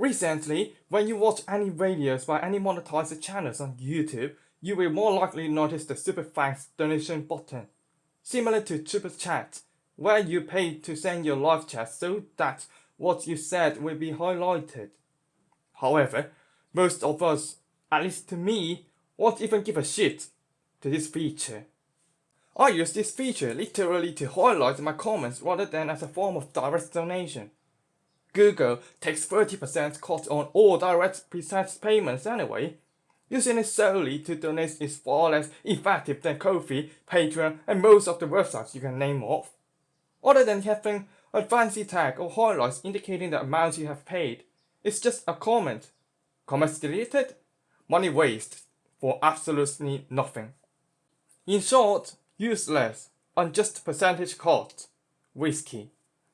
Recently, when you watch any videos by any monetized channels on YouTube, you will more likely notice the Super Thanks donation button. Similar to Super Chat, where you pay to send your live chat so that what you said will be highlighted. However, most of us, at least to me, won't even give a shit to this feature. I use this feature literally to highlight my comments rather than as a form of direct donation. Google takes 30% cut on all direct preset payments anyway. Using it solely to donate is far less effective than Ko-fi, Patreon and most of the websites you can name off other than having a fancy tag or highlights indicating the amount you have paid. It's just a comment. Comments deleted? Money waste for absolutely nothing. In short, useless, unjust percentage cut, risky.